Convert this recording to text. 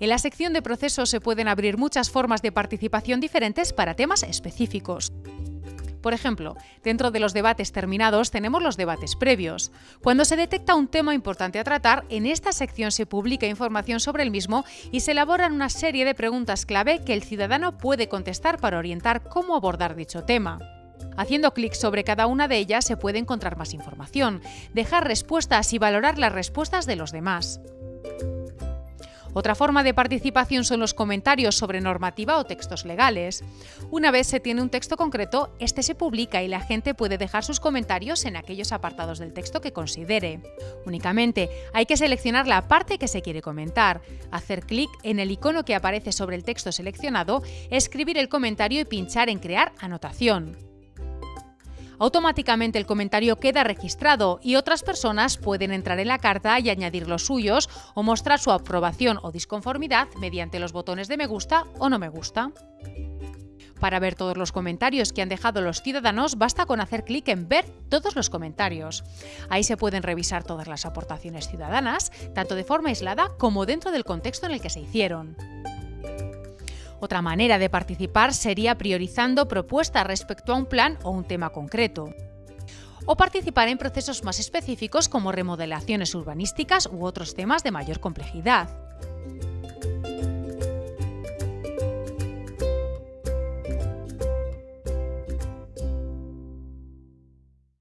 En la sección de procesos se pueden abrir muchas formas de participación diferentes para temas específicos. Por ejemplo, dentro de los debates terminados tenemos los debates previos. Cuando se detecta un tema importante a tratar, en esta sección se publica información sobre el mismo y se elaboran una serie de preguntas clave que el ciudadano puede contestar para orientar cómo abordar dicho tema. Haciendo clic sobre cada una de ellas se puede encontrar más información, dejar respuestas y valorar las respuestas de los demás. Otra forma de participación son los comentarios sobre normativa o textos legales. Una vez se tiene un texto concreto, este se publica y la gente puede dejar sus comentarios en aquellos apartados del texto que considere. Únicamente hay que seleccionar la parte que se quiere comentar, hacer clic en el icono que aparece sobre el texto seleccionado, escribir el comentario y pinchar en Crear anotación automáticamente el comentario queda registrado y otras personas pueden entrar en la carta y añadir los suyos o mostrar su aprobación o disconformidad mediante los botones de me gusta o no me gusta. Para ver todos los comentarios que han dejado los ciudadanos, basta con hacer clic en Ver todos los comentarios. Ahí se pueden revisar todas las aportaciones ciudadanas, tanto de forma aislada como dentro del contexto en el que se hicieron. Otra manera de participar sería priorizando propuestas respecto a un plan o un tema concreto. O participar en procesos más específicos como remodelaciones urbanísticas u otros temas de mayor complejidad.